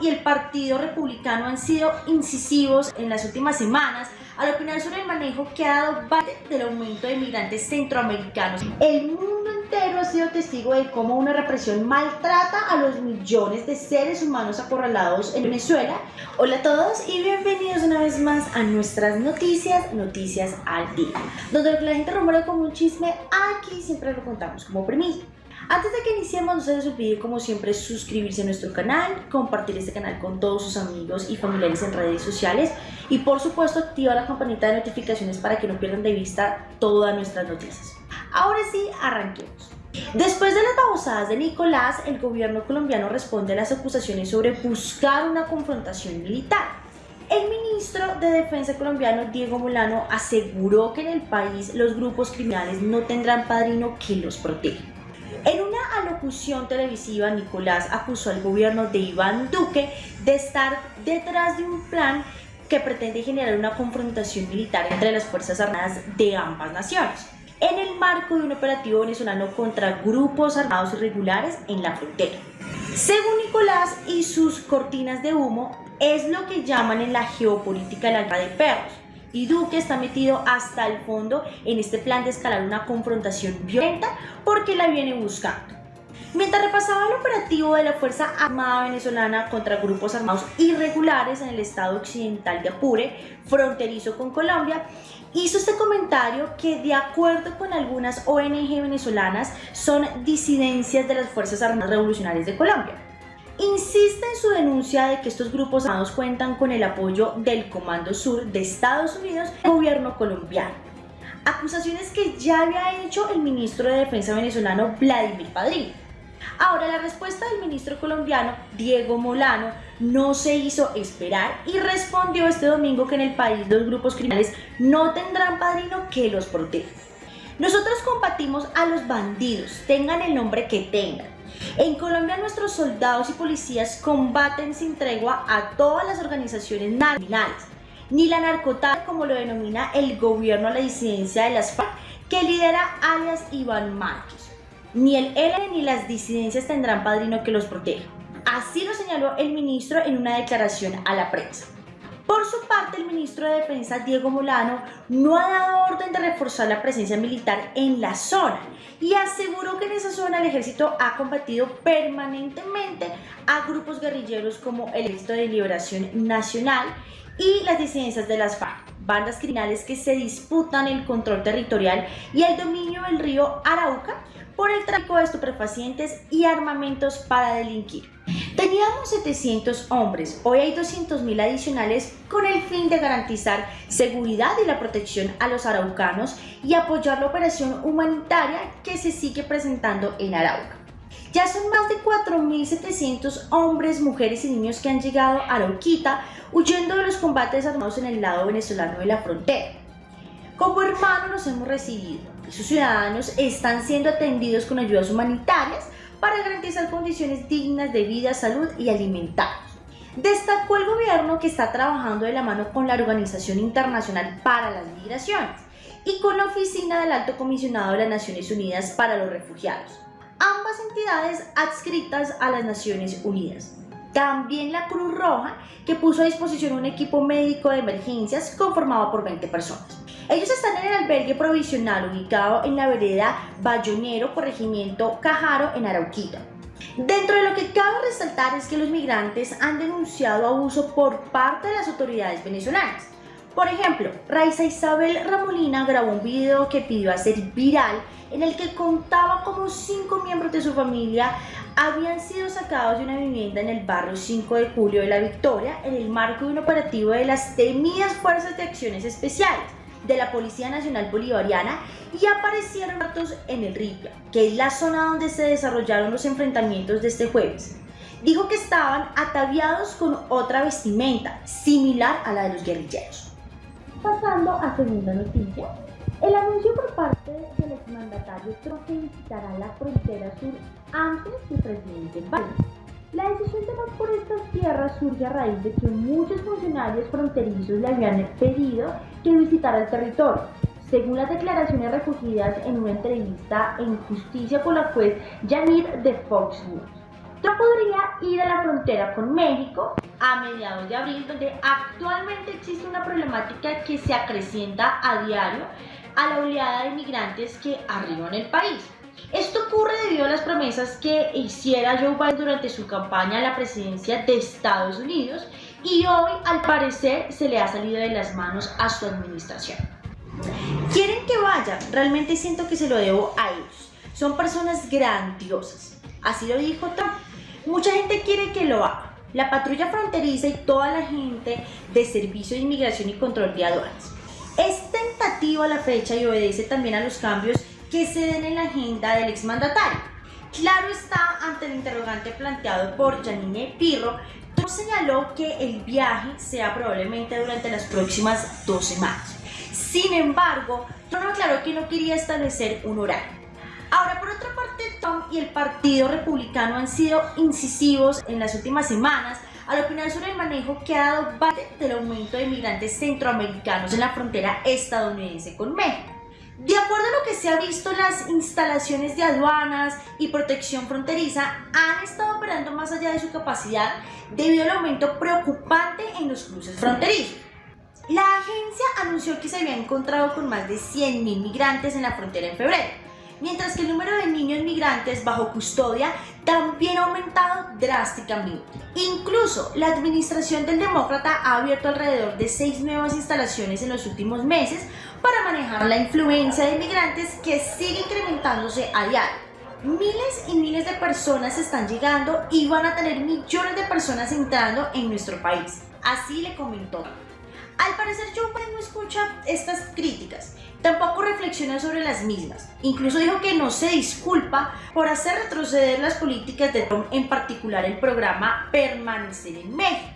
Y el Partido Republicano han sido incisivos en las últimas semanas al opinar sobre el manejo que ha dado Biden del aumento de migrantes centroamericanos. El mundo entero ha sido testigo de cómo una represión maltrata a los millones de seres humanos acorralados en Venezuela. Hola a todos y bienvenidos una vez más a nuestras noticias, Noticias al Día, donde la gente rumora como un chisme, aquí siempre lo contamos como premisa. Antes de que iniciemos, no se les olvide como siempre suscribirse a nuestro canal, compartir este canal con todos sus amigos y familiares en redes sociales y por supuesto activa la campanita de notificaciones para que no pierdan de vista todas nuestras noticias. Ahora sí, arranquemos. Después de las babosadas de Nicolás, el gobierno colombiano responde a las acusaciones sobre buscar una confrontación militar. El ministro de Defensa colombiano Diego Molano aseguró que en el país los grupos criminales no tendrán padrino que los proteja. Alocución televisiva, Nicolás acusó al gobierno de Iván Duque de estar detrás de un plan que pretende generar una confrontación militar entre las Fuerzas Armadas de ambas naciones, en el marco de un operativo venezolano contra grupos armados irregulares en la frontera. Según Nicolás y sus cortinas de humo, es lo que llaman en la geopolítica el alma de perros, y Duque está metido hasta el fondo en este plan de escalar una confrontación violenta porque la viene buscando. Mientras repasaba el operativo de la Fuerza Armada Venezolana contra grupos armados irregulares en el estado occidental de Apure, fronterizo con Colombia, hizo este comentario que de acuerdo con algunas ONG venezolanas son disidencias de las Fuerzas Armadas Revolucionarias de Colombia insiste en su denuncia de que estos grupos armados cuentan con el apoyo del Comando Sur de Estados Unidos y el gobierno colombiano. Acusaciones que ya había hecho el ministro de Defensa venezolano Vladimir Padrino. Ahora la respuesta del ministro colombiano Diego Molano no se hizo esperar y respondió este domingo que en el país los grupos criminales no tendrán padrino que los proteja. Nosotros combatimos a los bandidos, tengan el nombre que tengan. En Colombia nuestros soldados y policías combaten sin tregua a todas las organizaciones criminales, ni la narcotal como lo denomina el gobierno a la disidencia de las FARC que lidera alias Iván Márquez. Ni el ELN ni las disidencias tendrán padrino que los proteja. Así lo señaló el ministro en una declaración a la prensa. Por su parte, el ministro de Defensa, Diego Molano, no ha dado orden de reforzar la presencia militar en la zona y aseguró que en esa zona el ejército ha combatido permanentemente a grupos guerrilleros como el Ejército de Liberación Nacional y las disidencias de las FARC, bandas criminales que se disputan el control territorial y el dominio del río Arauca por el tráfico de estupefacientes y armamentos para delinquir. Teníamos 700 hombres, hoy hay 200.000 adicionales con el fin de garantizar seguridad y la protección a los araucanos y apoyar la operación humanitaria que se sigue presentando en Arauca. Ya son más de 4.700 hombres, mujeres y niños que han llegado a Arauquita huyendo de los combates armados en el lado venezolano de la frontera. Como hermanos nos hemos recibido y sus ciudadanos están siendo atendidos con ayudas humanitarias para garantizar condiciones dignas de vida, salud y alimentarios. Destacó el gobierno que está trabajando de la mano con la Organización Internacional para las Migraciones y con la Oficina del Alto Comisionado de las Naciones Unidas para los Refugiados, ambas entidades adscritas a las Naciones Unidas. También la Cruz Roja, que puso a disposición un equipo médico de emergencias conformado por 20 personas. Ellos están en el albergue provisional ubicado en la vereda Bayonero, corregimiento Cajaro, en Arauquita. Dentro de lo que cabe resaltar es que los migrantes han denunciado abuso por parte de las autoridades venezolanas. Por ejemplo, Raiza Isabel Ramolina grabó un video que pidió hacer viral en el que contaba cómo cinco miembros de su familia habían sido sacados de una vivienda en el barrio 5 de julio de la Victoria en el marco de un operativo de las temidas Fuerzas de Acciones Especiales de la Policía Nacional Bolivariana y aparecieron datos en el Ripia, que es la zona donde se desarrollaron los enfrentamientos de este jueves. Dijo que estaban ataviados con otra vestimenta, similar a la de los guerrilleros. Pasando a segunda noticia, el anuncio por parte del exmandatario Trump que visitará la frontera sur antes que presidente Biden. La decisión de más por estas tierras surge a raíz de que muchos funcionarios fronterizos le habían pedido que visitara el territorio, según las declaraciones recogidas en una entrevista en justicia con la juez Janir de Fox News. Podría ir a la frontera con México a mediados de abril, donde actualmente existe una problemática que se acrecienta a diario a la oleada de inmigrantes que arriban el país. Esto ocurre debido a las promesas que hiciera Joe Biden durante su campaña a la presidencia de Estados Unidos y hoy al parecer se le ha salido de las manos a su administración. Quieren que vaya, realmente siento que se lo debo a ellos. Son personas grandiosas. Así lo dijo Trump. Mucha gente quiere que lo haga. La patrulla fronteriza y toda la gente de Servicio de Inmigración y Control de Aduanas. Es tentativa la fecha y obedece también a los cambios que se den en la agenda del exmandatario. Claro está, ante el interrogante planteado por Janine Pirro, Trump señaló que el viaje sea probablemente durante las próximas dos semanas. Sin embargo, Trump aclaró que no quería establecer un horario. Ahora, por otra parte, Y el Partido Republicano han sido incisivos en las últimas semanas al opinar sobre el manejo que ha dado Biden del aumento de migrantes centroamericanos en la frontera estadounidense con México. De acuerdo a lo que se ha visto, las instalaciones de aduanas y protección fronteriza han estado operando más allá de su capacidad debido al aumento preocupante en los cruces fronterizos. La agencia anunció que se había encontrado con más de 100.000 migrantes en la frontera en febrero, mientras que el número de niños migrantes bajo custodia también ha aumentado drásticamente. Incluso la administración del demócrata ha abierto alrededor de seis nuevas instalaciones en los últimos meses para manejar la influencia de migrantes que sigue incrementándose a diario. Miles y miles de personas están llegando y van a tener millones de personas entrando en nuestro país. Así le comentó. Al parecer Biden no escucha estas críticas Tampoco reflexiona sobre las mismas. Incluso dijo que no se disculpa por hacer retroceder las políticas de Trump, en particular el programa Permanecer en México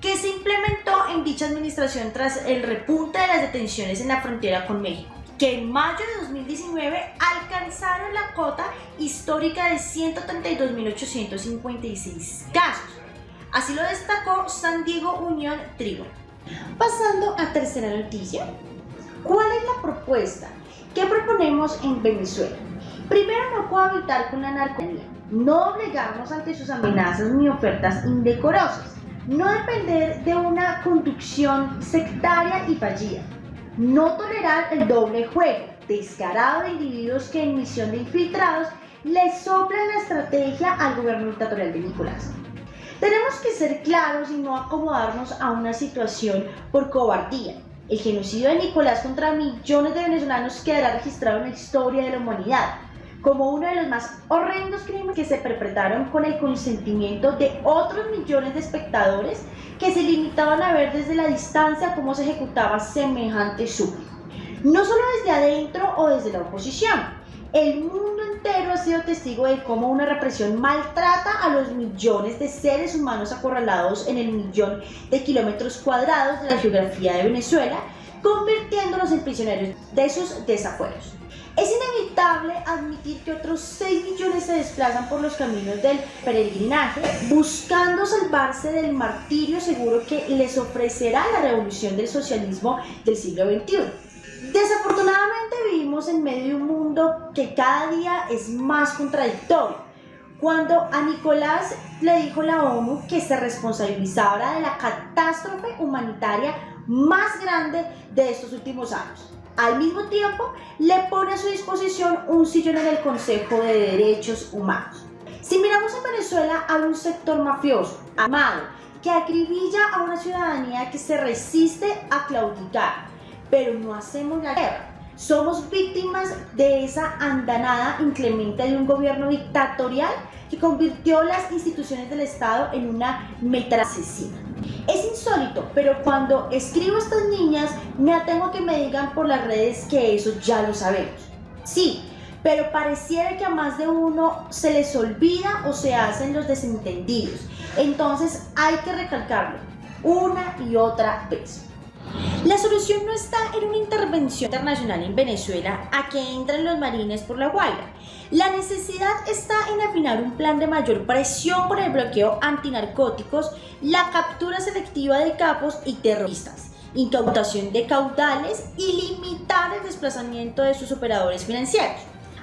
que se implementó en dicha administración tras el repunte de las detenciones en la frontera con México, que en mayo de 2019 alcanzaron la cota histórica de 132.856 casos. Así lo destacó San Diego Unión Trigo. Pasando a tercera noticia, ¿Cuál es la propuesta? ¿Qué proponemos en Venezuela? Primero, no cohabitar con la narcomanía, no obligarnos ante sus amenazas ni ofertas indecorosas, no depender de una conducción sectaria y fallida, no tolerar el doble juego descarado de individuos que en misión de infiltrados le soplan la estrategia al gobierno dictatorial de Nicolás. Tenemos que ser claros y no acomodarnos a una situación por cobardía, el genocidio de Nicolás contra millones de venezolanos quedará registrado en la historia de la humanidad como uno de los más horrendos crímenes que se perpetraron con el consentimiento de otros millones de espectadores que se limitaban a ver desde la distancia cómo se ejecutaba semejante súplica. No solo desde adentro o desde la oposición, el mundo entero ha sido testigo de cómo una represión maltrata a los millones de seres humanos acorralados en el millón de kilómetros cuadrados de la geografía de Venezuela, convirtiéndolos en prisioneros de sus desafueros. Es inevitable admitir que otros 6 millones se desplazan por los caminos del peregrinaje buscando salvarse del martirio seguro que les ofrecerá la revolución del socialismo del siglo XXI. Desafortunadamente vivimos en medio de un mundo que cada día es más contradictorio. Cuando a Nicolás le dijo la ONU que se responsabilizara de la catástrofe humanitaria más grande de estos últimos años. Al mismo tiempo, le pone a su disposición un sillón en el Consejo de Derechos Humanos. Si miramos en Venezuela, hay un sector mafioso, amado, que acribilla a una ciudadanía que se resiste a claudicar pero no hacemos la guerra. Somos víctimas de esa andanada inclemente de un gobierno dictatorial que convirtió las instituciones del Estado en una meta asesina. Es insólito, pero cuando escribo a estas niñas me atengo que me digan por las redes que eso ya lo sabemos. Sí, pero pareciera que a más de uno se les olvida o se hacen los desentendidos. Entonces hay que recalcarlo una y otra vez. La solución no está en una intervención internacional en Venezuela a que entren los marines por la Guaira. La necesidad está en afinar un plan de mayor presión por el bloqueo antinarcóticos, la captura selectiva de capos y terroristas, incautación de caudales y limitar el desplazamiento de sus operadores financieros.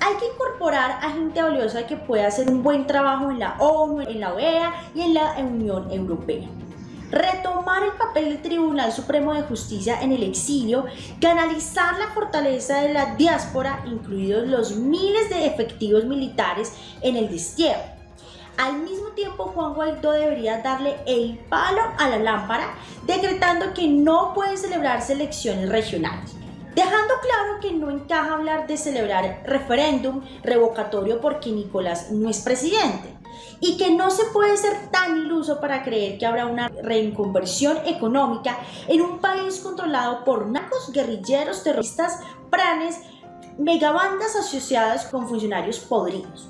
Hay que incorporar a gente valiosa que pueda hacer un buen trabajo en la ONU, en la OEA y en la Unión Europea retomar el Tribunal Supremo de Justicia en el exilio, canalizar la fortaleza de la diáspora, incluidos los miles de efectivos militares en el destierro. Al mismo tiempo, Juan Guaidó debería darle el palo a la lámpara, decretando que no pueden celebrarse elecciones regionales. Dejando claro que no encaja hablar de celebrar referéndum revocatorio porque Nicolás no es presidente y que no se puede ser tan iluso para creer que habrá una reinconversión económica en un país controlado por narcos, guerrilleros, terroristas, pranes, megabandas asociadas con funcionarios podridos.